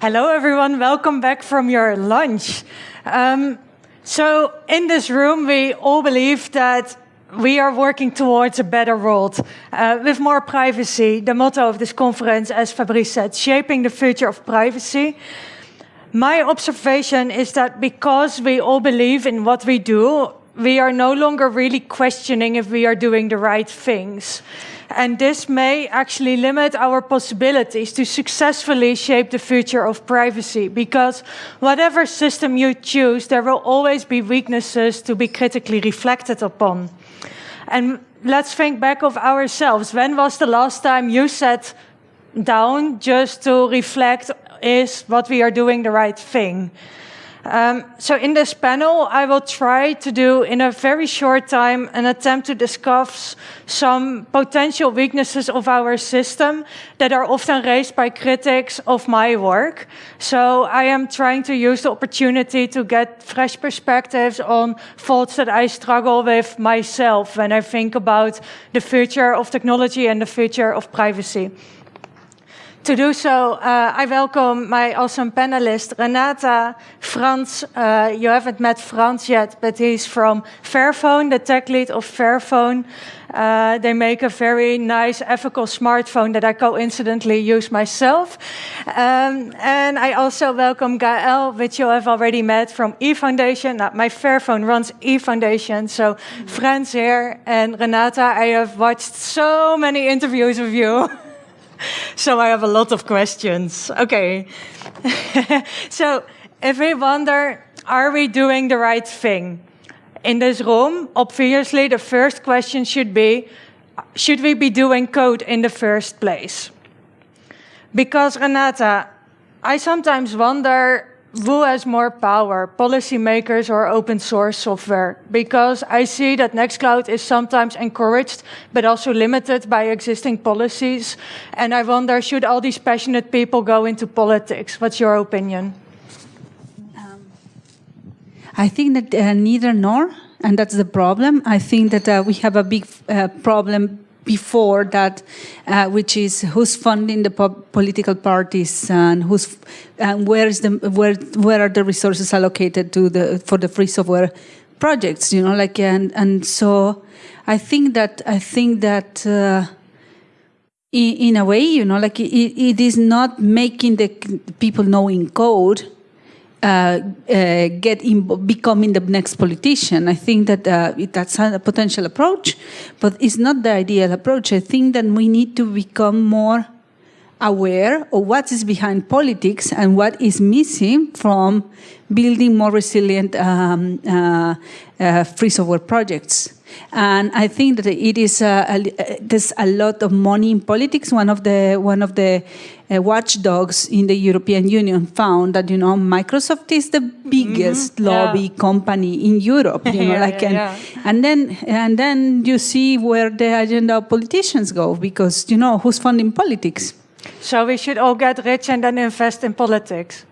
Hello, everyone. Welcome back from your lunch. Um, so, in this room, we all believe that we are working towards a better world uh, with more privacy. The motto of this conference, as Fabrice said, shaping the future of privacy. My observation is that because we all believe in what we do, we are no longer really questioning if we are doing the right things. And this may actually limit our possibilities to successfully shape the future of privacy because whatever system you choose, there will always be weaknesses to be critically reflected upon. And let's think back of ourselves. When was the last time you sat down just to reflect is what we are doing the right thing? Um, so in this panel, I will try to do in a very short time an attempt to discuss some potential weaknesses of our system that are often raised by critics of my work. So I am trying to use the opportunity to get fresh perspectives on thoughts that I struggle with myself when I think about the future of technology and the future of privacy. To do so, uh, I welcome my awesome panelist, Renata, Franz. Uh, you haven't met Franz yet, but he's from Fairphone, the tech lead of Fairphone. Uh, they make a very nice ethical smartphone that I coincidentally use myself. Um, and I also welcome Gael, which you have already met from eFoundation. Now, my Fairphone runs eFoundation, so friends here. And Renata, I have watched so many interviews with you. so I have a lot of questions. Okay. so if we wonder, are we doing the right thing? In this room, obviously the first question should be, should we be doing code in the first place? Because Renata, I sometimes wonder who has more power, policymakers or open source software? Because I see that Nextcloud is sometimes encouraged, but also limited by existing policies. And I wonder, should all these passionate people go into politics? What's your opinion? Um, I think that uh, neither nor, and that's the problem. I think that uh, we have a big uh, problem before that, uh, which is who's funding the po political parties and who's and where is the where where are the resources allocated to the for the free software projects? You know, like and and so I think that I think that. Uh, in, in, a way, you know, like it, it is not making the people knowing code uh, uh, get in, becoming the next politician. I think that uh, that's a potential approach, but it's not the ideal approach. I think that we need to become more aware of what is behind politics and what is missing from building more resilient um, uh, uh, free software projects. And I think that it is uh, a, there's a lot of money in politics. One of the one of the uh, watchdogs in the European Union found that you know Microsoft is the biggest mm -hmm. lobby yeah. company in Europe. You know, yeah, like yeah, and, and then and then you see where the agenda of politicians go because you know who's funding politics. So we should all get rich and then invest in politics.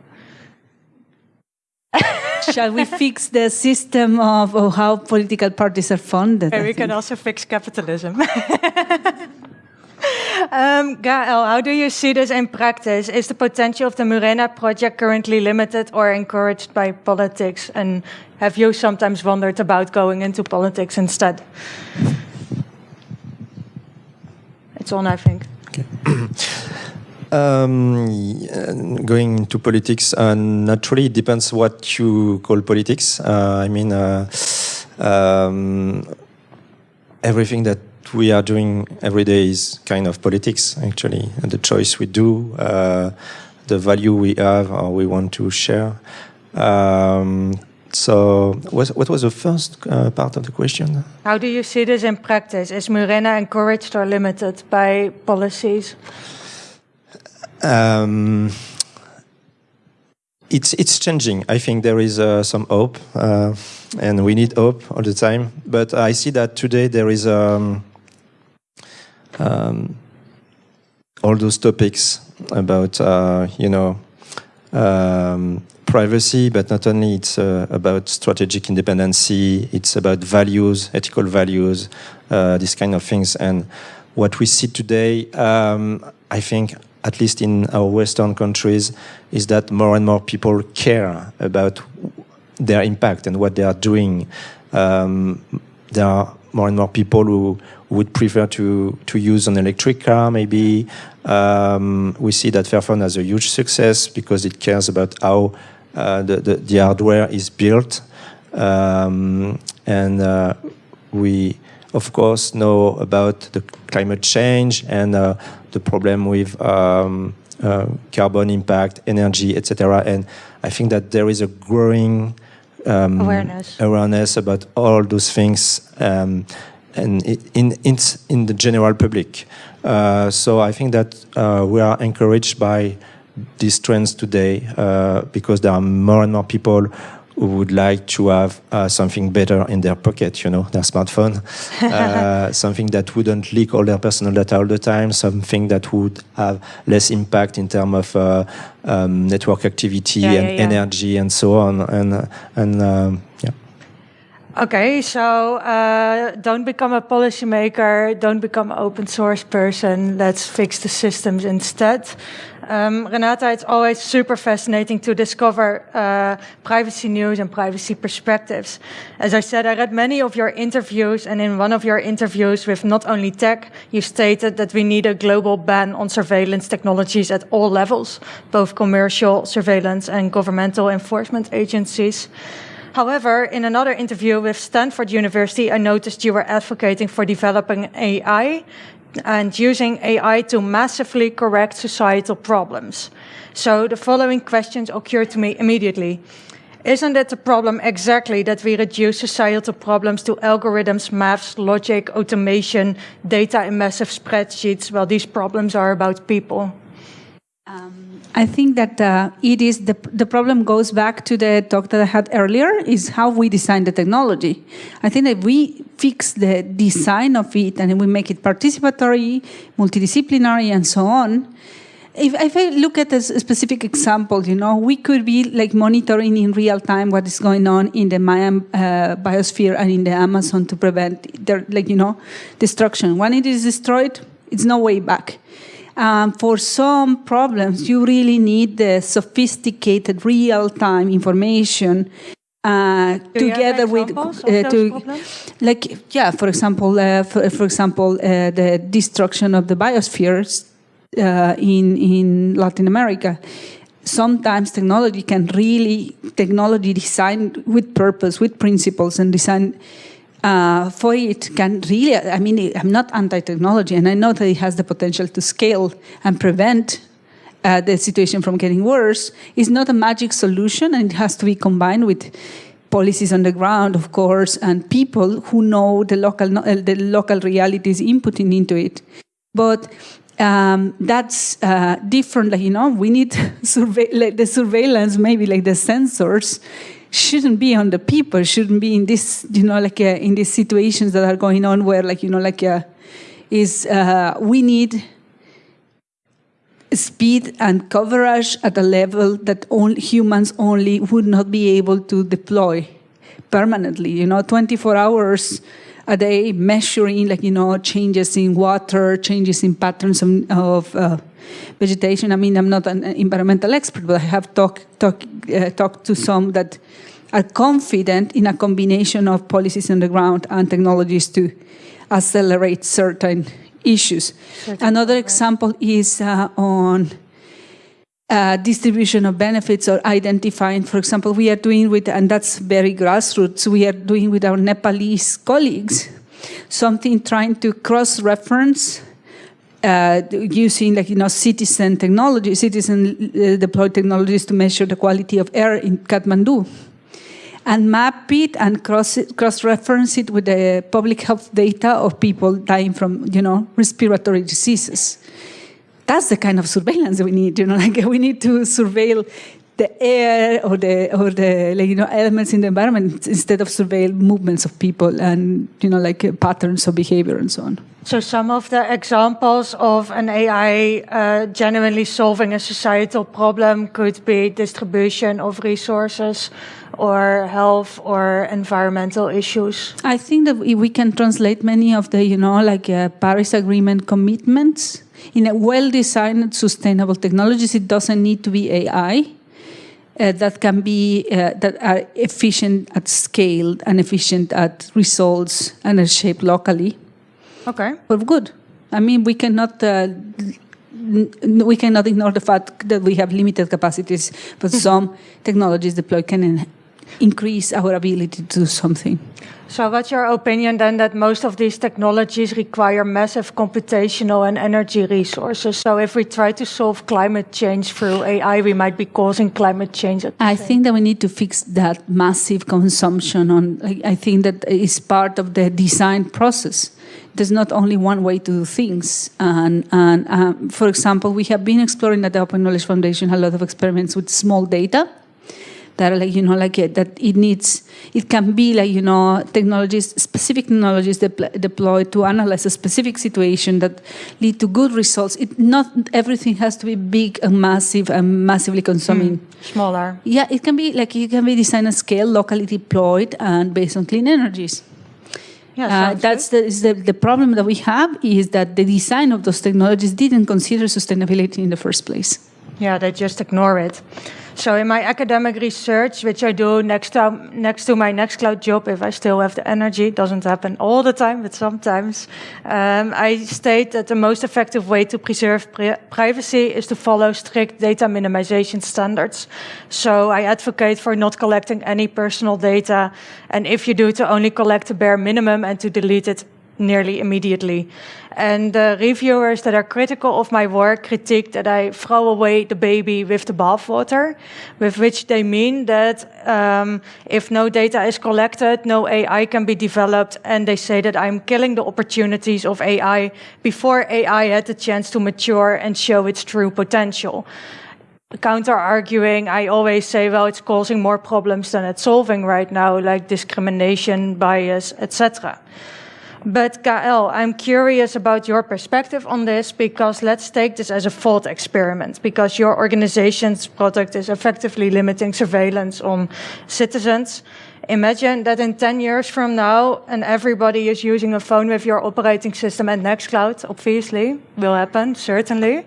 Shall we fix the system of, of, how political parties are funded? And we can also fix capitalism. um, Gael, how do you see this in practice? Is the potential of the Murena project currently limited or encouraged by politics? And have you sometimes wondered about going into politics instead? It's on, I think. Okay. Um, going into politics, uh, naturally, it depends what you call politics. Uh, I mean, uh, um, everything that we are doing every day is kind of politics, actually. And the choice we do, uh, the value we have or we want to share. Um, so, what, what was the first uh, part of the question? How do you see this in practice? Is Murena encouraged or limited by policies? Um, it's it's changing. I think there is uh, some hope, uh, and we need hope all the time. But I see that today there is um, um, all those topics about uh, you know um, privacy, but not only it's uh, about strategic independency. It's about values, ethical values, uh, these kind of things. And what we see today, um, I think at least in our Western countries, is that more and more people care about their impact and what they are doing. Um, there are more and more people who would prefer to, to use an electric car, maybe. Um, we see that Fairphone has a huge success because it cares about how uh, the, the, the, hardware is built. Um, and uh, we, of course, know about the climate change and uh, the problem with um, uh, carbon impact, energy, etc. And I think that there is a growing um, awareness awareness about all those things um, and in, in in the general public. Uh, so I think that uh, we are encouraged by these trends today uh, because there are more and more people who would like to have uh, something better in their pocket, you know, their smartphone, uh, something that wouldn't leak all their personal data all the time, something that would have less impact in terms of uh, um, network activity yeah, and yeah, yeah. energy and so on. And, and um, yeah. Okay, so uh, don't become a policymaker, don't become an open source person, let's fix the systems instead. Um, Renata, it's always super fascinating to discover uh, privacy news and privacy perspectives. As I said, I read many of your interviews, and in one of your interviews with not only tech, you stated that we need a global ban on surveillance technologies at all levels, both commercial surveillance and governmental enforcement agencies. However, in another interview with Stanford University, I noticed you were advocating for developing AI and using AI to massively correct societal problems. So the following questions occurred to me immediately. Isn't it the problem exactly that we reduce societal problems to algorithms, maths, logic, automation, data in massive spreadsheets, while these problems are about people? Um. I think that uh, it is the, the problem goes back to the talk that I had earlier is how we design the technology. I think that we fix the design of it and we make it participatory, multidisciplinary, and so on. If, if I look at a specific example, you know, we could be like monitoring in real time what is going on in the Mayan uh, biosphere and in the Amazon to prevent their, like, you know, destruction. When it is destroyed, it's no way back. Um, for some problems, you really need the sophisticated real-time information uh, together with uh, to, like yeah for example uh, for, for, example uh, the destruction of the biospheres uh, in in Latin America. Sometimes technology can really technology designed with purpose with principles and design uh, for it can really, I mean, I'm not anti-technology, and I know that it has the potential to scale and prevent uh, the situation from getting worse. It's not a magic solution, and it has to be combined with policies on the ground, of course, and people who know the local, uh, the local realities inputting into it. But um, that's uh, different, like, you know, we need like the surveillance, maybe like the sensors, shouldn't be on the people, shouldn't be in this, you know, like uh, in these situations that are going on where, like, you know, like, uh, is uh, we need speed and coverage at a level that only humans only would not be able to deploy permanently. You know, 24 hours a day measuring, like, you know, changes in water, changes in patterns of, of uh, vegetation. I mean, I'm not an environmental expert, but I have talked talk, uh, talked to some that are confident in a combination of policies on the ground and technologies to accelerate certain issues. Certain Another example is uh, on uh, distribution of benefits or identifying, for example, we are doing with, and that's very grassroots, we are doing with our Nepalese colleagues, something trying to cross-reference uh, using like you know citizen technology, citizen uh, deployed technologies to measure the quality of air in Kathmandu, and map it and cross cross reference it with the public health data of people dying from you know respiratory diseases. That's the kind of surveillance we need. You know, like we need to surveil the air or the or the like, you know elements in the environment instead of surveil movements of people and you know like uh, patterns of behavior and so on. So some of the examples of an AI uh, genuinely solving a societal problem could be distribution of resources or health or environmental issues. I think that we can translate many of the, you know, like uh, Paris Agreement commitments in a well-designed sustainable technologies. It doesn't need to be AI. Uh, that can be uh, that are efficient at scale and efficient at results and are shaped locally. Okay. But good. I mean, we cannot uh, we cannot ignore the fact that we have limited capacities, but some technologies deployed can increase our ability to do something. So what's your opinion then that most of these technologies require massive computational and energy resources? So if we try to solve climate change through AI, we might be causing climate change. I think that we need to fix that massive consumption on, I think that is part of the design process. There's not only one way to do things. And, and um, for example, we have been exploring at the Open Knowledge Foundation a lot of experiments with small data that are like you know like that it needs it can be like you know technologies specific technologies de deployed to analyze a specific situation that lead to good results. It not everything has to be big and massive and massively consuming. Mm, smaller. Yeah it can be like it can be designed at scale locally deployed and based on clean energies. Yeah, uh, that's the, the, the problem that we have is that the design of those technologies didn't consider sustainability in the first place. Yeah, they just ignore it. So in my academic research, which I do next to, next to my Nextcloud job, if I still have the energy, doesn't happen all the time, but sometimes, um, I state that the most effective way to preserve pri privacy is to follow strict data minimization standards. So I advocate for not collecting any personal data, and if you do, to only collect the bare minimum and to delete it nearly immediately. And the reviewers that are critical of my work critique that I throw away the baby with the bathwater, with which they mean that um, if no data is collected, no AI can be developed, and they say that I'm killing the opportunities of AI before AI had the chance to mature and show its true potential counter arguing, I always say, well, it's causing more problems than it's solving right now, like discrimination, bias, etc. But Gael, I'm curious about your perspective on this because let's take this as a thought experiment because your organization's product is effectively limiting surveillance on citizens. Imagine that in 10 years from now and everybody is using a phone with your operating system and Nextcloud, obviously, will happen, certainly.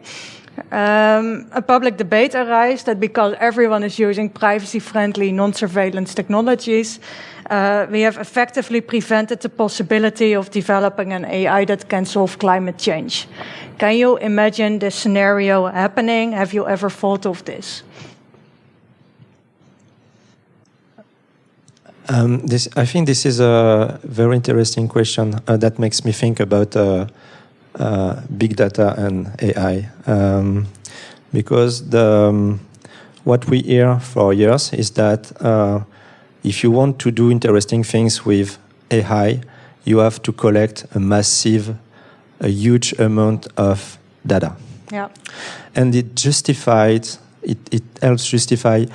Um, a public debate arises that because everyone is using privacy-friendly non-surveillance technologies, uh, we have effectively prevented the possibility of developing an AI that can solve climate change. Can you imagine this scenario happening? Have you ever thought of this? Um, this, I think this is a very interesting question uh, that makes me think about uh, uh big data and AI. Um, because the, um, what we hear for years is that uh, if you want to do interesting things with AI, you have to collect a massive, a huge amount of data. Yeah. And it justified, it, it helps justify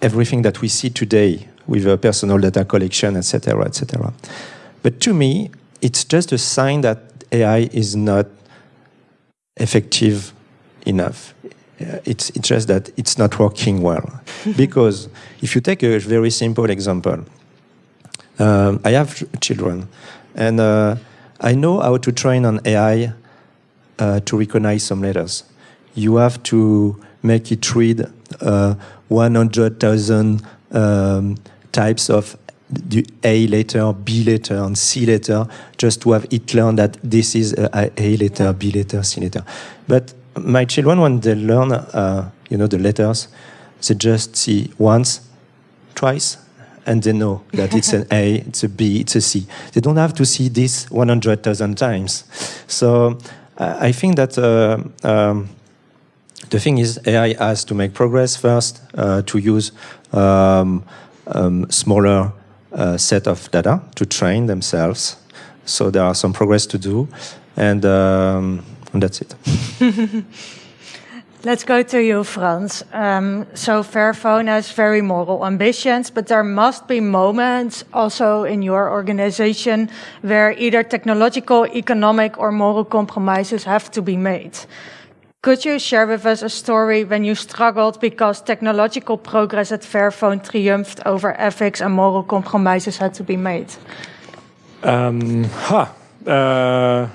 everything that we see today with a personal data collection, etc., etc. But to me, it's just a sign that AI is not effective enough. It's, it's just that it's not working well. because if you take a very simple example, um, I have children, and uh, I know how to train an AI uh, to recognize some letters. You have to make it read uh, 100,000 um, types of the A letter, B letter, and C letter, just to have it learn that this is a A letter, B letter, C letter. But my children, when they learn, uh, you know, the letters, they just see once, twice, and they know that it's an A, it's a B, it's a C. They don't have to see this 100,000 times. So I think that uh, um, the thing is AI has to make progress first, uh, to use um, um, smaller uh, set of data to train themselves. So there are some progress to do. And um, and that's it. Let's go to you, Frans. Um, so Fairphone has very moral ambitions, but there must be moments also in your organization where either technological, economic, or moral compromises have to be made. Could you share with us a story when you struggled because technological progress at Fairphone triumphed over ethics and moral compromises had to be made? Um, huh. Uh,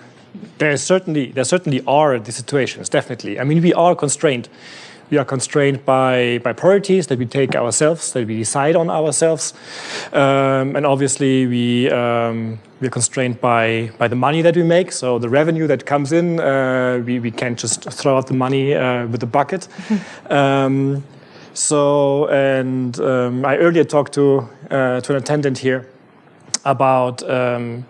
there certainly there certainly are the situations. Definitely. I mean, we are constrained. We are constrained by, by priorities that we take ourselves, that we decide on ourselves. Um, and obviously, we, um, we're constrained by, by the money that we make. So the revenue that comes in, uh, we, we can't just throw out the money uh, with the bucket. um, so, and um, I earlier talked to, uh, to an attendant here about um,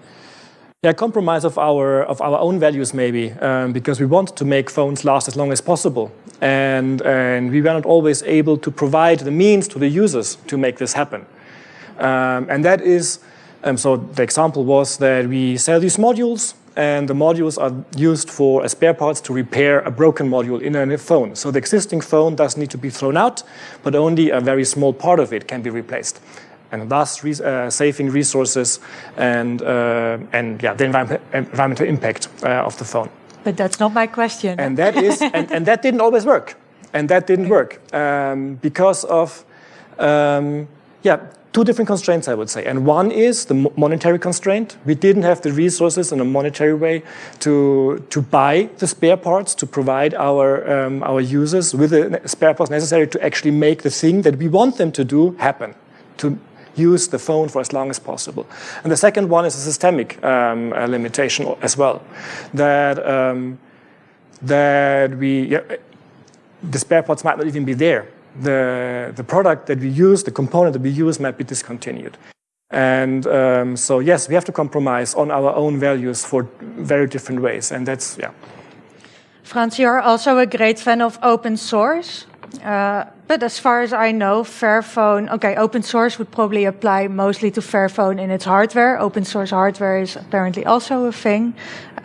yeah, compromise of our of our own values maybe um, because we want to make phones last as long as possible. And and we were not always able to provide the means to the users to make this happen. Um, and that is um, so the example was that we sell these modules and the modules are used for as spare parts to repair a broken module in a phone. So the existing phone does need to be thrown out but only a very small part of it can be replaced and thus re uh, saving resources and, uh, and yeah, the environment, environmental impact uh, of the phone. But that's not my question. And that is, and, and that didn't always work. And that didn't work um, because of, um, yeah, two different constraints, I would say. And one is the monetary constraint. We didn't have the resources in a monetary way to, to buy the spare parts, to provide our, um, our users with the spare parts necessary to actually make the thing that we want them to do happen, to use the phone for as long as possible. And the second one is a systemic um, uh, limitation as well, that um, that we yeah, the spare parts might not even be there. The the product that we use, the component that we use, might be discontinued. And um, so yes, we have to compromise on our own values for very different ways, and that's yeah. Frans, you're also a great fan of open source. Uh, but as far as I know, Fairphone, okay, open source would probably apply mostly to Fairphone in its hardware. Open source hardware is apparently also a thing.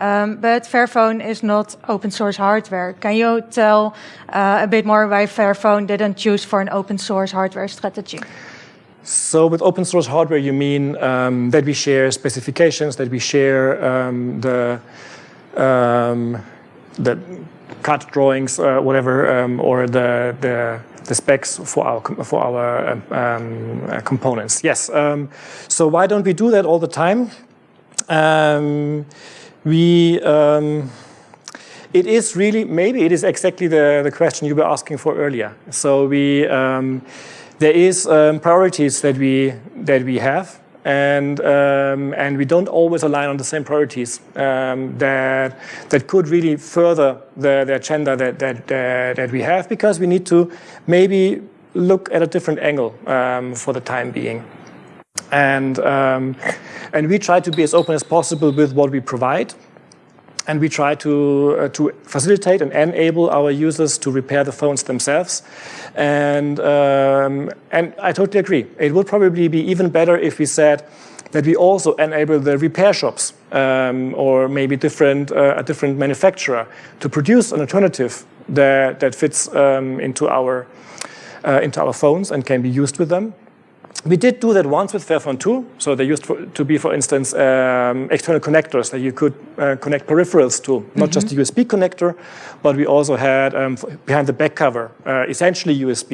Um, but Fairphone is not open source hardware. Can you tell uh, a bit more why Fairphone didn't choose for an open source hardware strategy? So with open source hardware, you mean um, that we share specifications, that we share um, the, um, the CAD drawings, uh, whatever, um, or the, the, the specs for our for our um, um, uh, components. Yes. Um, so why don't we do that all the time? Um, we it is really maybe it is exactly the the question you were asking for earlier. So we there is priorities that we that we have and um, and we don't always align on the same priorities um, that that could really further the, the agenda that, that that that we have because we need to maybe look at a different angle um, for the time being, and um, and we try to be as open as possible with what we provide. And we try to, uh, to facilitate and enable our users to repair the phones themselves. And, um, and I totally agree. It would probably be even better if we said that we also enable the repair shops um, or maybe different, uh, a different manufacturer to produce an alternative that, that fits um, into, our, uh, into our phones and can be used with them. We did do that once with Fairphone 2. So they used for, to be, for instance, um, external connectors that you could uh, connect peripherals to, not mm -hmm. just a USB connector, but we also had um, behind the back cover, uh, essentially USB,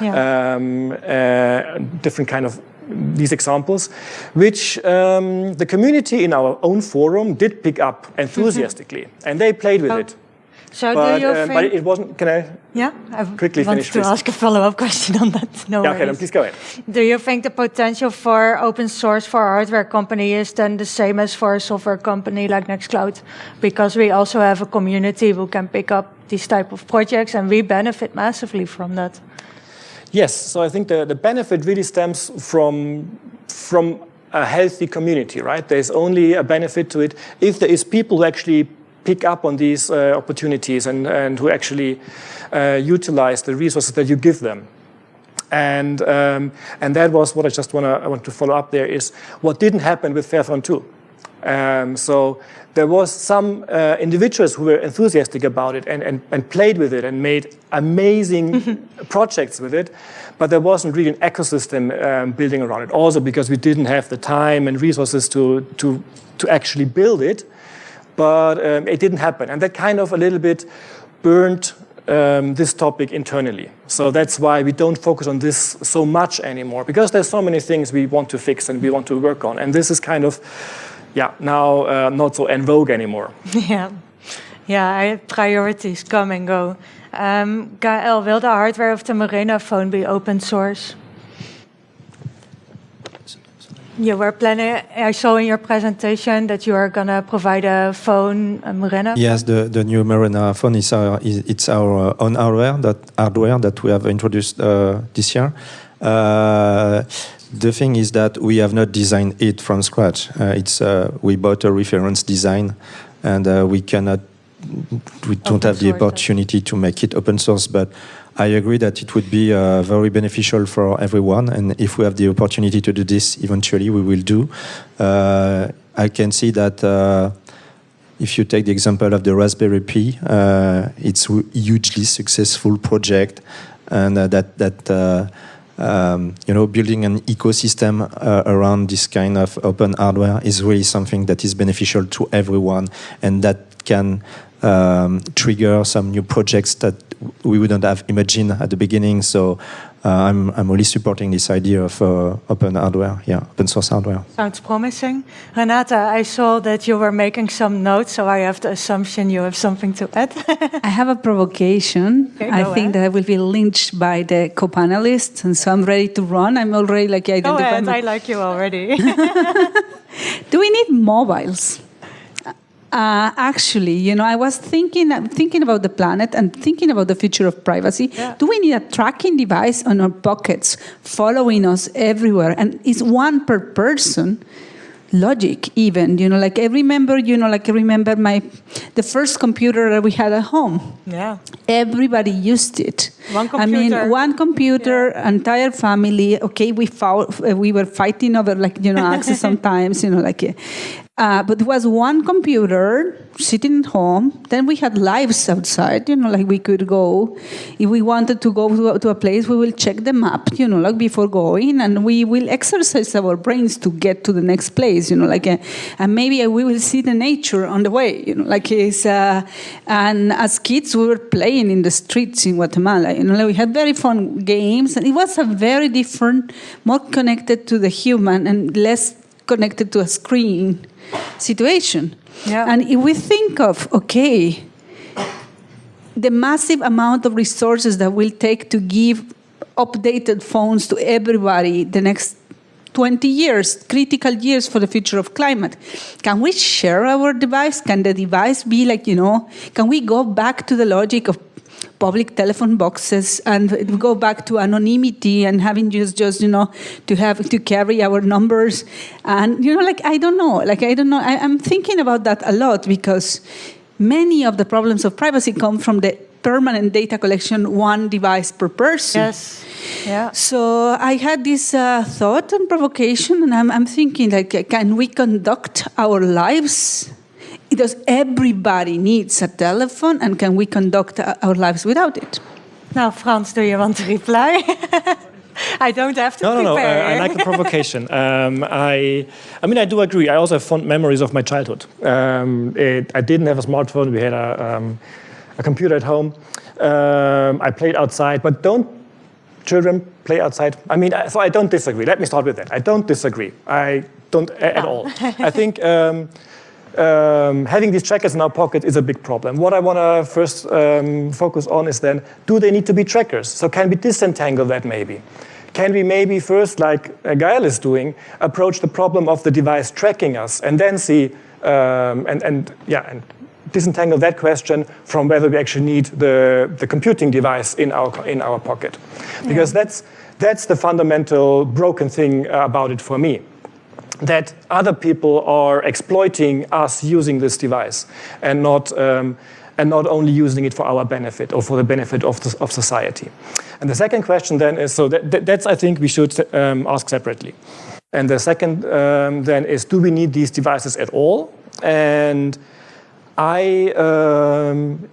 yeah. um, uh, different kind of these examples, which um, the community in our own forum did pick up enthusiastically, mm -hmm. and they played with oh. it. So but, do you um, but it wasn't. Can I? Yeah, I quickly want finish. to please. ask a follow-up question on that. No yeah, okay, then please go ahead. Do you think the potential for open source for a hardware company is then the same as for a software company like Nextcloud? Because we also have a community who can pick up these type of projects, and we benefit massively from that. Yes, so I think the, the benefit really stems from from a healthy community, right? There's only a benefit to it if there is people who actually pick up on these uh, opportunities and, and who actually uh, utilize the resources that you give them. And, um, and that was what I just wanna, I want to follow up there is what didn't happen with Fairphone 2. Um, so there was some uh, individuals who were enthusiastic about it and, and, and played with it and made amazing projects with it, but there wasn't really an ecosystem um, building around it. Also because we didn't have the time and resources to, to, to actually build it, but um, it didn't happen. And that kind of a little bit burned um, this topic internally. So that's why we don't focus on this so much anymore, because there's so many things we want to fix and we want to work on. And this is kind of yeah, now uh, not so en vogue anymore. yeah, yeah, priorities come and go. Um, Gael, will the hardware of the Murena phone be open source? You were planning, I saw in your presentation that you are going to provide a phone, a Murena. Yes, the, the new Murena phone is our, is, it's our own hardware that, hardware that we have introduced uh, this year. Uh, the thing is that we have not designed it from scratch. Uh, it's uh, we bought a reference design, and uh, we cannot, we don't open have the opportunity it. to make it open source. But I agree that it would be uh, very beneficial for everyone, and if we have the opportunity to do this, eventually we will do. Uh, I can see that. Uh, if you take the example of the Raspberry Pi, it's a hugely successful project, and that that um, you know, building an ecosystem uh, around this kind of open hardware is really something that is beneficial to everyone and that can um, trigger some new projects that we wouldn't have imagined at the beginning. So uh, I'm, I'm really supporting this idea of uh, open hardware, yeah, open source hardware. Sounds promising. Renata, I saw that you were making some notes, so I have the assumption you have something to add. I have a provocation. Okay, I think ahead. that I will be lynched by the co-panelists, and so I'm ready to run. I'm already like identified. Go ahead, I like you already. Do we need mobiles? Uh, actually, you know, I was thinking thinking about the planet and thinking about the future of privacy. Yeah. Do we need a tracking device on our pockets following us everywhere? And is one per person? logic even you know like i remember you know like i remember my the first computer that we had at home yeah everybody used it one computer. i mean one computer yeah. entire family okay we fought we were fighting over like you know access sometimes you know like uh, but it was one computer sitting at home. Then we had lives outside, you know, like we could go. If we wanted to go to a, to a place, we will check the map, you know, like before going, and we will exercise our brains to get to the next place, you know, like, a, uh, and maybe we will see the nature on the way, you know, like it's, uh, and as kids, we were playing in the streets in Guatemala, you know, like we had very fun games, and it was a very different, more connected to the human and less connected to a screen situation. Yeah. And if we think of, okay, the massive amount of resources that will take to give updated phones to everybody the next 20 years, critical years for the future of climate. Can we share our device? Can the device be like, you know, can we go back to the logic of public telephone boxes and go back to anonymity and having just just you know to have to carry our numbers. And you know like i don't know like i don't know I, i'm thinking about that a lot because many of the problems of privacy come from the permanent data collection one device per person. Yes. Yeah. So i had this uh, thought and provocation and I'm, I'm thinking like can we conduct our lives does everybody needs a telephone and can we conduct our lives without it? Now, Frans, do you want to reply? I don't have to no, prepare. No, no, uh, I like the provocation. Um, I, I mean, I do agree. I also have fond memories of my childhood. Um, it, I didn't have a smartphone. We had a, um, a computer at home. Um, I played outside, but don't children play outside? I mean, so I don't disagree. Let me start with that. I don't disagree. I don't at all. I think um, having these trackers in our pocket is a big problem. What I want to first um, focus on is then, do they need to be trackers? So can we disentangle that maybe? Can we maybe first, like uh, Gael is doing, approach the problem of the device tracking us and then see, um, and, and, yeah, and disentangle that question from whether we actually need the, the computing device in our, in our pocket. Because yeah. that's, that's the fundamental broken thing about it for me that other people are exploiting us using this device and not, um, and not only using it for our benefit or for the benefit of, the, of society. And the second question then is, so that, that's I think we should um, ask separately. And the second um, then is, do we need these devices at all? And I, um,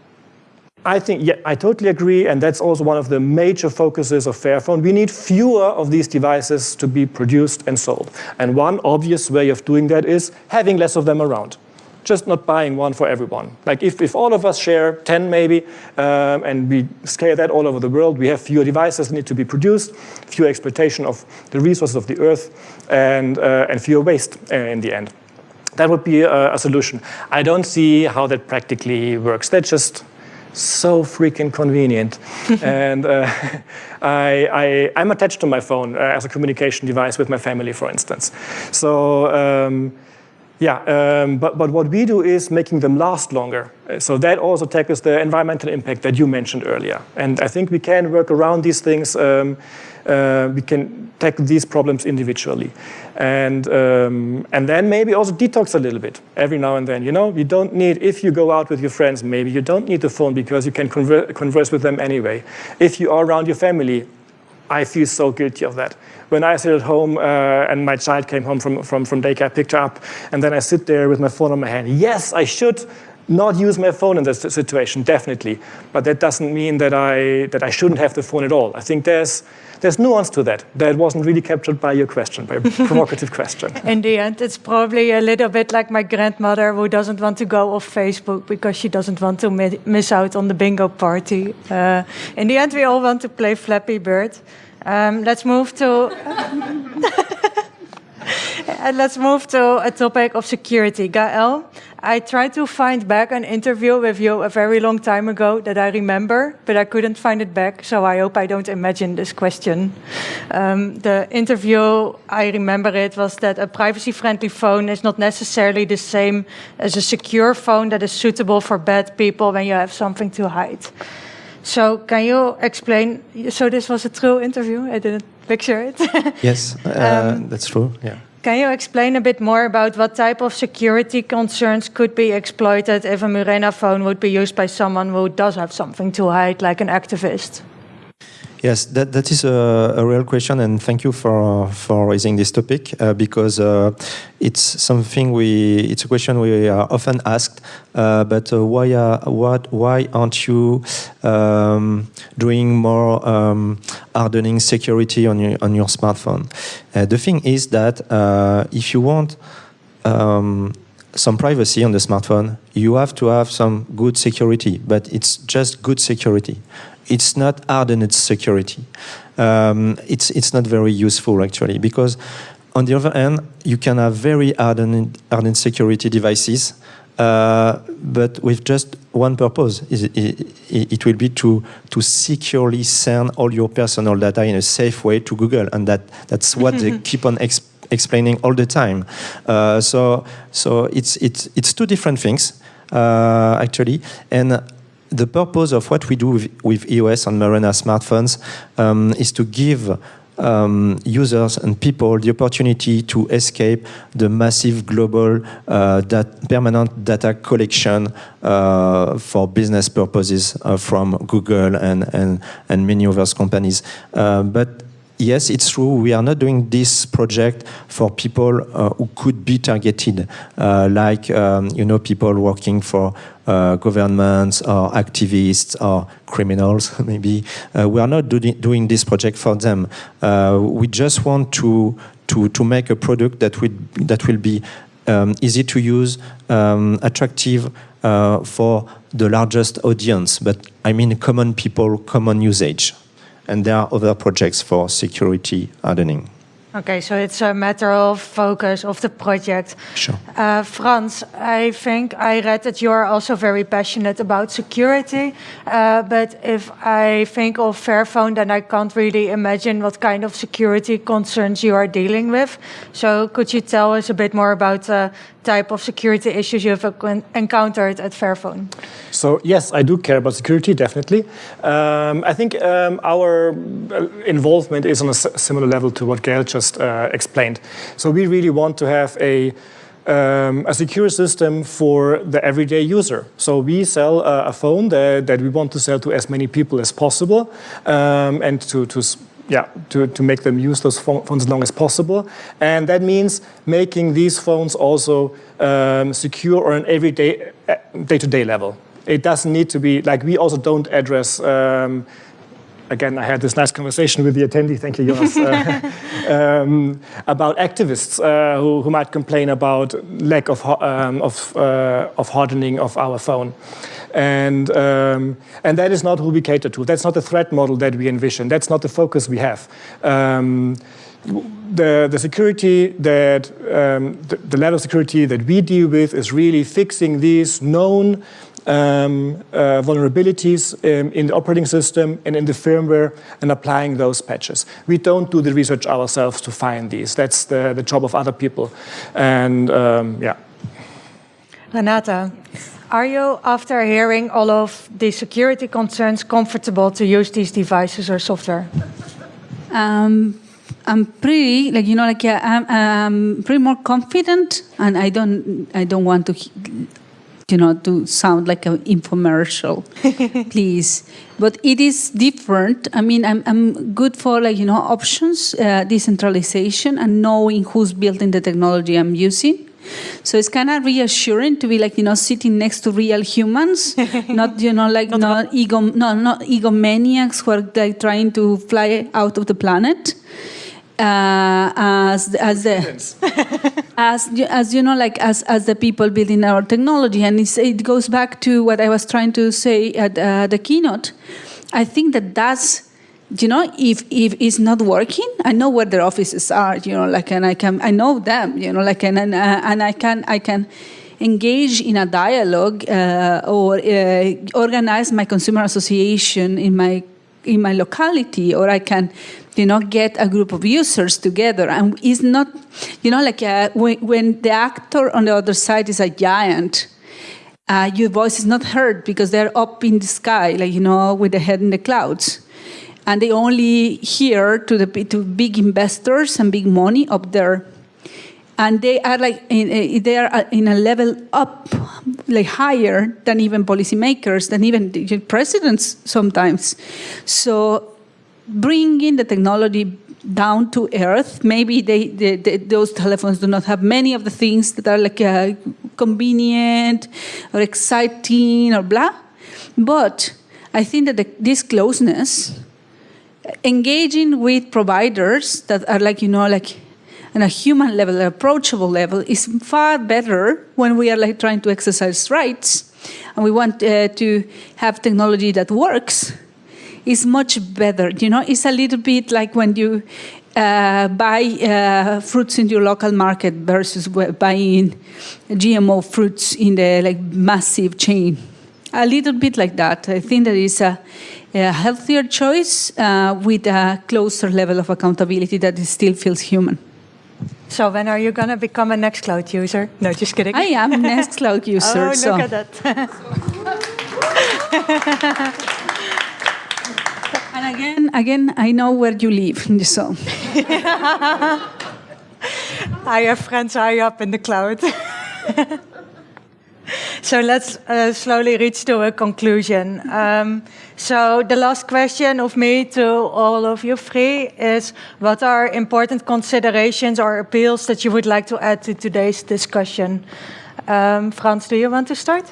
I think, yeah, I totally agree, and that's also one of the major focuses of Fairphone. We need fewer of these devices to be produced and sold. And one obvious way of doing that is having less of them around just not buying one for everyone. Like if, if all of us share 10 maybe, um, and we scale that all over the world, we have fewer devices that need to be produced, fewer exploitation of the resources of the earth, and, uh, and fewer waste uh, in the end. That would be a, a solution. I don't see how that practically works. That's just so freaking convenient. and uh, I, I, am attached to my phone uh, as a communication device with my family, for instance. So um, yeah, um, but, but what we do is making them last longer. Uh, so that also tackles the environmental impact that you mentioned earlier. And I think we can work around these things. Um, uh, we can tackle these problems individually. And, um, and then maybe also detox a little bit every now and then. You know, you don't need, if you go out with your friends, maybe you don't need the phone because you can conver converse with them anyway. If you are around your family, I feel so guilty of that when I sit at home uh, and my child came home from, from, from daycare, picked her up, and then I sit there with my phone on my hand. Yes, I should not use my phone in this situation, definitely. But that doesn't mean that I, that I shouldn't have the phone at all. I think there's, there's nuance to that that wasn't really captured by your question, by a provocative question. In the end, it's probably a little bit like my grandmother who doesn't want to go off Facebook because she doesn't want to mi miss out on the bingo party. Uh, in the end, we all want to play Flappy Bird. Um, let's move to let's move to a topic of security. Gael, I tried to find back an interview with you a very long time ago that I remember, but I couldn't find it back, so I hope I don't imagine this question. Um, the interview, I remember it, was that a privacy-friendly phone is not necessarily the same as a secure phone that is suitable for bad people when you have something to hide. So can you explain? So this was a true interview. I didn't picture it. yes, uh, um, that's true. Yeah. Can you explain a bit more about what type of security concerns could be exploited if a Murena phone would be used by someone who does have something to hide, like an activist? Yes, that, that is a, a, real question, and thank you for for raising this topic uh, because uh, it's something we it's a question we are often asked. Uh, but uh, why are, what why aren't you um, doing more um, hardening security on your on your smartphone? Uh, the thing is that uh, if you want um, some privacy on the smartphone, you have to have some good security, but it's just good security it's not hardened security. Um, it's, it's not very useful actually because on the other hand, you can have very hardened, hardened security devices, uh, but with just one purpose. It, it, it, will be to, to securely send all your personal data in a safe way to Google, and that, that's what they keep on exp explaining all the time. Uh, so so it's, it's, it's two different things, uh, actually, and the purpose of what we do with, with EOS on Murena smartphones um, is to give um, users and people the opportunity to escape the massive global uh, dat permanent data collection uh, for business purposes uh, from Google and, and, and many other companies. Uh, but yes, it's true. We are not doing this project for people uh, who could be targeted, uh, like um, you know people working for uh, governments or activists or criminals. Maybe uh, we are not do doing this project for them. Uh, we just want to to to make a product that will that will be um, easy to use, um, attractive uh, for the largest audience. But I mean, common people, common usage and there are other projects for security hardening. Okay, so it's a matter of focus of the project. Sure. Uh, Frans, I think I read that you are also very passionate about security, uh, but if I think of Fairphone, then I can't really imagine what kind of security concerns you are dealing with. So could you tell us a bit more about uh, type of security issues you have encountered at Fairphone? So yes, I do care about security, definitely. Um, I think um, our uh, involvement is on a similar level to what Gael just uh, explained. So we really want to have a um, a secure system for the everyday user. So we sell uh, a phone that, that, we want to sell to as many people as possible um, and to, to yeah, to, to make them use those phones as long as possible. And that means making these phones also um, secure on an everyday, uh, day-to-day -day level. It doesn't need to be, like we also don't address um, again, I had this nice conversation with the attendee, thank you, Jonas, uh, um, about activists uh, who, who, might complain about lack of, um, of, uh, of hardening of our phone. And, um, and that is not who we cater to. That's not the threat model that we envision. That's not the focus we have. Um, the, the security that, um, the, the level of security that we deal with is really fixing these known um, uh, vulnerabilities um, in the operating system and in the firmware and applying those patches. We don't do the research ourselves to find these. That's the, the job of other people. And um, yeah. Renata, are you, after hearing all of the security concerns, comfortable to use these devices or software? Um, I'm pretty like you know like yeah, I'm, I'm pretty more confident, and I don't I don't want to you know, to sound like an infomercial, please. But it is different. I mean, I'm, I'm good for like, you know, options, uh, decentralization and knowing who's building the technology I'm using. So it's kind of reassuring to be like, you know, sitting next to real humans, not, you know, like not, not ego, no, not egomaniacs who are like trying to fly out of the planet. Uh, as, as the, as as you know, like as as the people building our technology, and it goes back to what I was trying to say at uh, the keynote. I think that that's you know if if it's not working i know where their offices are you know like and i can i know them you know like and and, uh, and i can i can engage in a dialogue uh, or uh, organize my consumer association in my in my locality or i can you know, get a group of users together. And it's not, you know, like uh, when, when, the actor on the other side is a giant, uh, your voice is not heard because they're up in the sky, like, you know, with the head in the clouds. And they only hear to the to big investors and big money up there. And they are like, in, uh, they are uh, in a level up, like higher than even policymakers, than even presidents sometimes. So bringing the technology down to earth. Maybe they, they, they, those telephones do not have many of the things that are like uh, convenient or exciting or blah. But I think that the, this closeness, engaging with providers that are like, you know, like on a human level, an approachable level, is far better when we are like trying to exercise rights and we want uh, to have technology that works is much better. You know, it's a little bit like when you uh, buy uh, fruits in your local market versus buying GMO fruits in the like massive chain. A little bit like that. I think that is a, a healthier choice uh, with a closer level of accountability that still feels human. So when are you going to become a Nextcloud user? No, just kidding. I am a Nextcloud user. oh, look so. at that. And again, again, I know where you live, so. I have friends high up in the cloud. so let's uh, slowly reach to a conclusion. Um, so the last question of me to all of you three is, what are important considerations or appeals that you would like to add to today's discussion? Um, Frans, do you want to start?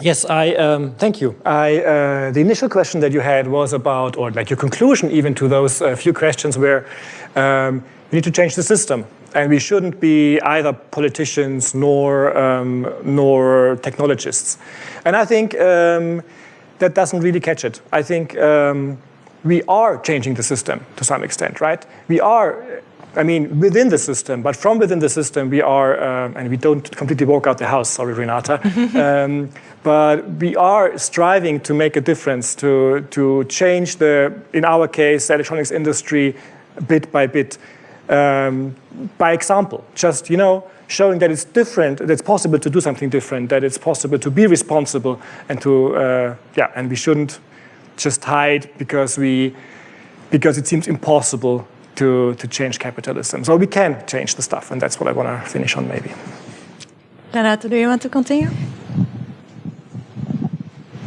Yes, I um, thank you. I, uh, the initial question that you had was about, or like your conclusion even to those uh, few questions where um, we need to change the system. And we shouldn't be either politicians nor, um, nor technologists. And I think um, that doesn't really catch it. I think um, we are changing the system to some extent, right? We are I mean, within the system, but from within the system, we are, um, and we don't completely walk out the house, sorry, Renata, um, but we are striving to make a difference, to, to change the, in our case, the electronics industry bit by bit, um, by example. Just, you know, showing that it's different, that it's possible to do something different, that it's possible to be responsible and to, uh, yeah, and we shouldn't just hide because we, because it seems impossible to, to change capitalism. So we can change the stuff, and that's what I want to finish on maybe. Renato, do you want to continue?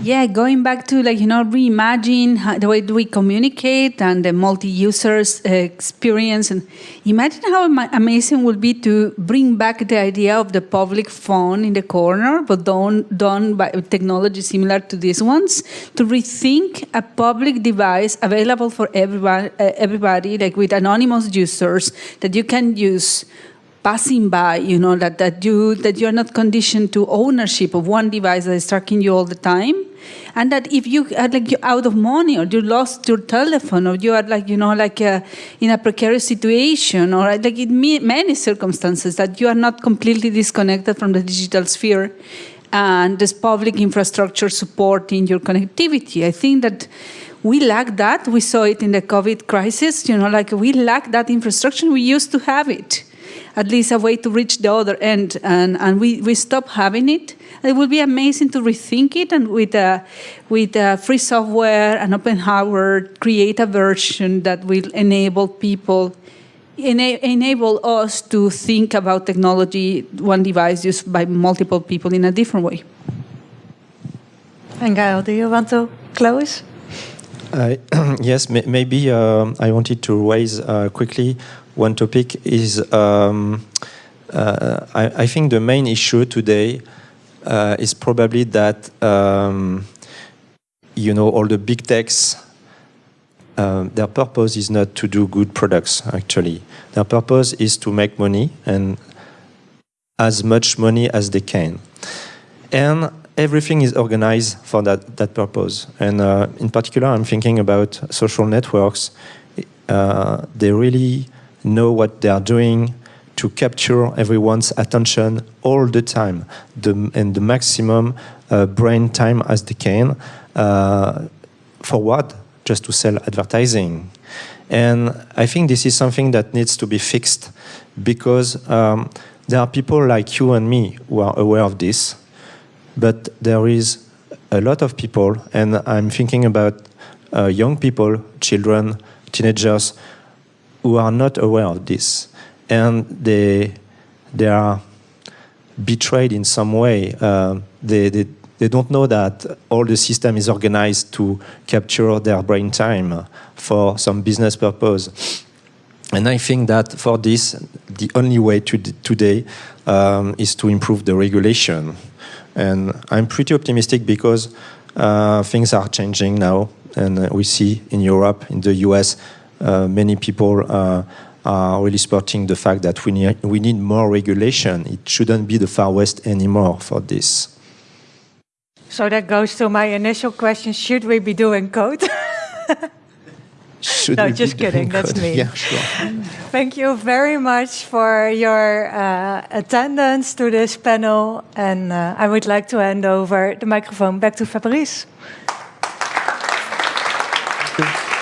Yeah, going back to like you know reimagine how, the way we communicate and the multi-users uh, experience, and imagine how ama- amazing it would be to bring back the idea of the public phone in the corner, but done done by technology similar to these ones, to rethink a public device available for everybody, uh, everybody like with anonymous users that you can use passing by, you know, that, that you that you're not conditioned to ownership of one device that is tracking you all the time. And that if you are like you're out of money or you lost your telephone or you are like, you know, like uh, in a precarious situation or like in many circumstances that you are not completely disconnected from the digital sphere and this public infrastructure supporting your connectivity. I think that we lack that. We saw it in the COVID crisis, you know, like we lack that infrastructure. We used to have it at least a way to reach the other end, and, and we, we stop having it. It would be amazing to rethink it and with, uh, with uh, free software and open hardware, create a version that will enable people, ena- enable us to think about technology, one device used by multiple people in a different way. And Gael, do you want to close? I- yes, may- maybe um, I wanted to raise uh, quickly one topic is um, uh, I, I think the main issue today uh, is probably that um, you know all the big techs um, their purpose is not to do good products actually. Their purpose is to make money and as much money as they can. And everything is organized for that, that purpose. And uh, in particular i'm thinking about social networks. Uh, they really know what they are doing to capture everyone's attention all the time the, and the maximum uh, brain time as they can. Uh, for what? Just to sell advertising. And I think this is something that needs to be fixed because um, there are people like you and me who are aware of this, but there is a lot of people, and I'm thinking about uh, young people, children, teenagers, who are not aware of this, and they they are betrayed in some way. Uh, they, they they don't know that all the system is organized to capture their brain time for some business purpose. And I think that for this, the only way to today um, is to improve the regulation. And I'm pretty optimistic because uh, things are changing now, and uh, we see in Europe, in the US, many people uh, are really supporting the fact that we need, we need more regulation. It shouldn't be the Far West anymore for this. So that goes to my initial question should we be doing code? Should No, we be just kidding, doing that's code? me. Yeah, sure. Thank you very much for your uh, attendance to this panel. And uh, I would like to hand over the microphone back to Fabrice. Thank you.